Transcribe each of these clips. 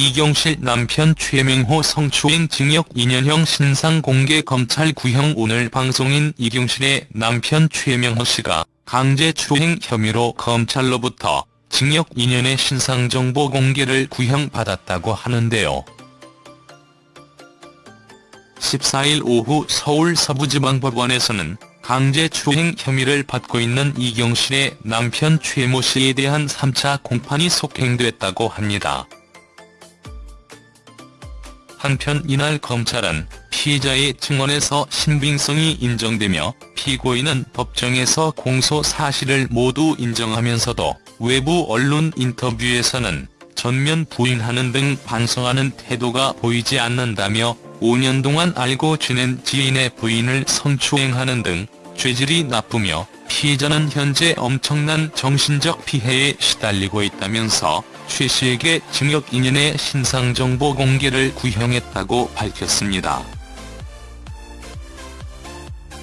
이경실 남편 최명호 성추행 징역 2년형 신상 공개 검찰 구형 오늘 방송인 이경실의 남편 최명호 씨가 강제추행 혐의로 검찰로부터 징역 2년의 신상정보 공개를 구형받았다고 하는데요. 14일 오후 서울 서부지방법원에서는 강제추행 혐의를 받고 있는 이경실의 남편 최모 씨에 대한 3차 공판이 속행됐다고 합니다. 한편 이날 검찰은 피의자의 증언에서 신빙성이 인정되며 피고인은 법정에서 공소 사실을 모두 인정하면서도 외부 언론 인터뷰에서는 전면 부인하는 등 반성하는 태도가 보이지 않는다며 5년 동안 알고 지낸 지인의 부인을 성추행하는 등 죄질이 나쁘며 피해자는 현재 엄청난 정신적 피해에 시달리고 있다면서 최 씨에게 징역 2년의 신상정보 공개를 구형했다고 밝혔습니다.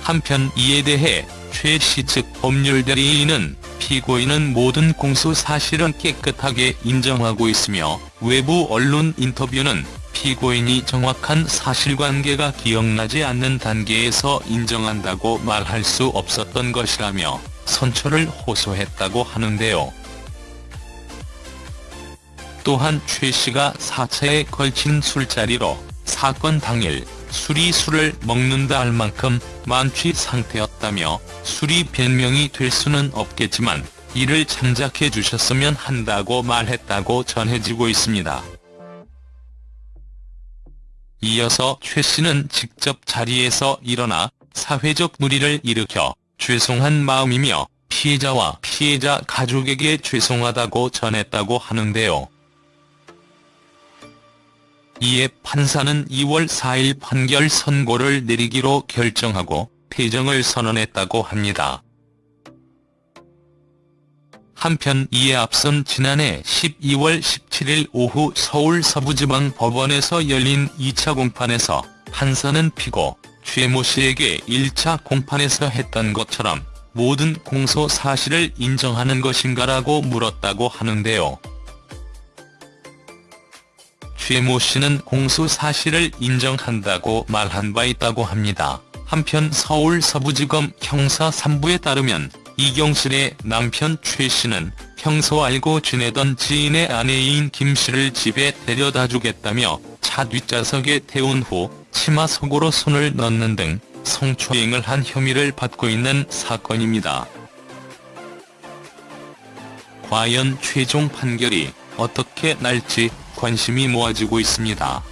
한편 이에 대해 최 씨 측 법률대리인은 피고인은 모든 공소 사실은 깨끗하게 인정하고 있으며 외부 언론 인터뷰는 피고인이 정확한 사실관계가 기억나지 않는 단계에서 인정한다고 말할 수 없었던 것이라며 선처를 호소했다고 하는데요. 또한 최 씨가 4차에 걸친 술자리로 사건 당일 술이 술을 먹는다 할 만큼 만취 상태였다며 술이 변명이 될 수는 없겠지만 이를 참작해 주셨으면 한다고 말했다고 전해지고 있습니다. 이어서 최 씨는 직접 자리에서 일어나 사회적 물의를 일으켜 죄송한 마음이며 피해자와 피해자 가족에게 죄송하다고 전했다고 하는데요. 이에 판사는 2월 4일 판결 선고를 내리기로 결정하고 퇴정을 선언했다고 합니다. 한편 이에 앞선 지난해 12월 17일 오후 서울 서부지방법원에서 열린 2차 공판에서 판사는 피고 최모 씨에게 1차 공판에서 했던 것처럼 모든 공소 사실을 인정하는 것인가라고 물었다고 하는데요. 최모 씨는 공소 사실을 인정한다고 말한 바 있다고 합니다. 한편 서울 서부지검 형사 3부에 따르면 이경실의 남편 최 씨는 평소 알고 지내던 지인의 아내인 김 씨를 집에 데려다 주겠다며 차 뒷좌석에 태운 후 치마 속으로 손을 넣는 등 성추행을 한 혐의를 받고 있는 사건입니다. 과연 최종 판결이 어떻게 날지 관심이 모아지고 있습니다.